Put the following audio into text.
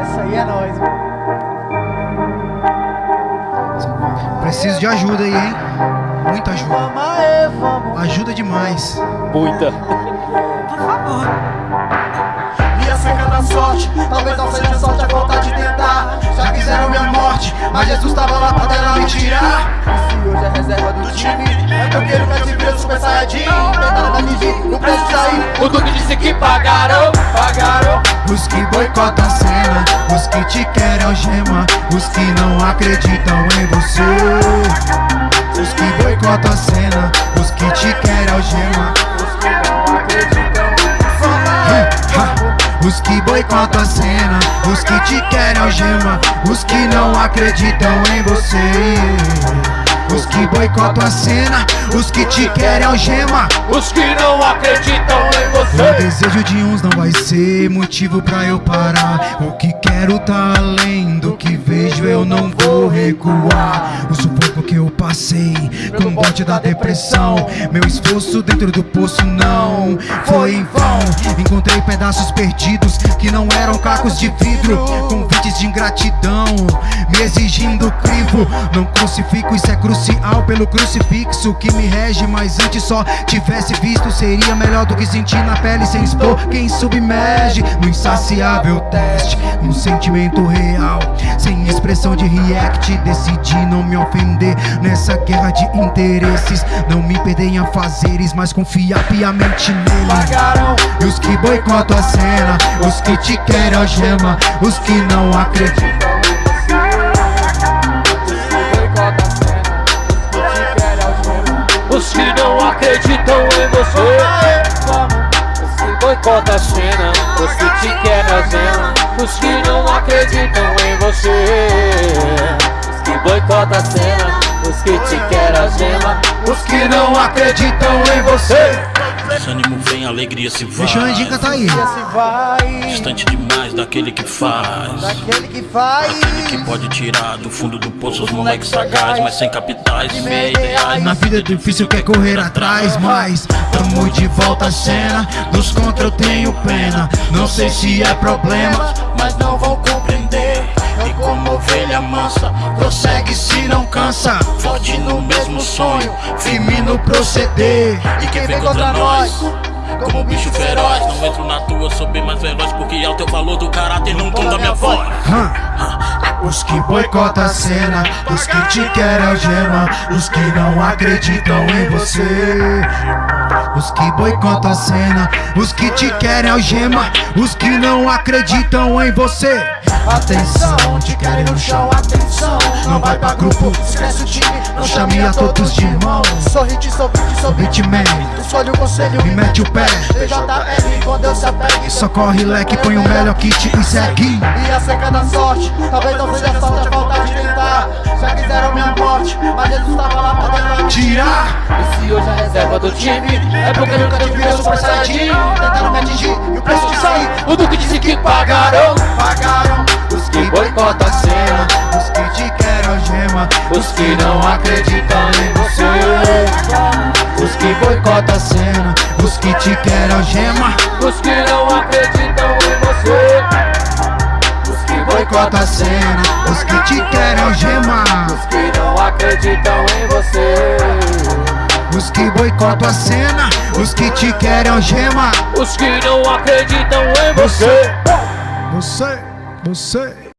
Essa aí é nóis, mano. Preciso de ajuda aí, hein? Muita ajuda. Ajuda demais. Muita. Minha seca da sorte, talvez não seja sorte a falta de tentar. Já quiseram minha morte, mas Jesus tava lá pra dela me tirar. Se hoje é reserva do time, é que eu quero que se vira super saiyajin. Tentaram me atingir, não preciso sair. O Duque disse que pagaram. Os que boicotam a cena, os que te querem algema, os que não acreditam em você. Os que boicotam a cena, os que te querem algema, Os que não acreditam, Ha, ha. Os que boicotam a cena, os que te querem algema, os que não acreditam em você. Os que boicotam a cena, os que te querem algema. Os que não acreditam em O você. desejo de uns não vai ser motivo pra eu parar. O que quero tá além do que vejo, eu não vou recuar. O sufoco que eu passei com o bote da depressão. Meu esforço dentro do poço não foi em vão. Encontrei pedaços perdidos que não eram cacos de vidro. Convites de ingratidão, me exigindo crivo. Não crucifico, isso é crucial pelo crucifixo que me rege. Mas antes só tivesse visto, seria melhor do que sentir na pele sem expor quem submerge no insaciável teste. Um sentimento real, sem expressão de react. Decidi não me ofender nessa guerra de interesses. Não me perder em afazeres, mas confiar piamente nele. E os que boicotam a cena, os que te querem algema, os que não acreditam. Acreditam em você. Os que boicotam a cena. Que te querem a cena. Os que não acreditam em você. Os que boicotam a cena. Os que te querem a gema. Os que não acreditam em você. Desânimo vem, alegria se vai. Deixa o Andinho cantar aí. Se vai Distante demais daquele que faz. daquele que faz. Aquele que pode tirar do fundo do poço os moleques sagazes, mas sem capitais, meia ideais. Na vida é difícil, quer correr atrás, mas tamo de volta à cena. Dos contra eu tenho pena. Não sei se é problema, mas não vão compreender. E como ovelha mansa, prossegue se não cansa. Forte no mesmo sonho, firme no proceder. E quem vem contra nós, como bicho feroz. Não entro na tua, sou bem mais veloz. Porque é o teu valor do caráter no tom da minha voz. Os que boicotam a cena, os que te querem algema, os que não acreditam em você. Os que boicotam a cena, os que te querem algema, os que não acreditam em você. Atenção, te querem no chão, atenção. Não vai pra grupo, Esquece o time, não chame a todos de irmão. Sorri, te sorri, te sorri. Hitman, Escolhe o conselho me mete o pé. PJL, quando eu se apegue. Socorre leque, põe o melhor kit e segue. E a seca da sorte, talvez não seja sorte a falta de tentar. Já quiseram minha morte, mas Jesus tava lá me Tirar. E se hoje é reserva do time, é porque nunca tive Virou meu super saiyajin. tentaram me atingir e o preço de sair. O Duque disse que pagaram. Pagaram Os que boicotam a cena, os que te querem os que não acreditam em você. Os que boicotam a cena, os que te querem algema, Os que não acreditam em você. os que boicotam a cena, os que te querem algema, Os que não acreditam em você. os que boicotam a cena, os que te querem algema. Os que não acreditam em você. Você, você.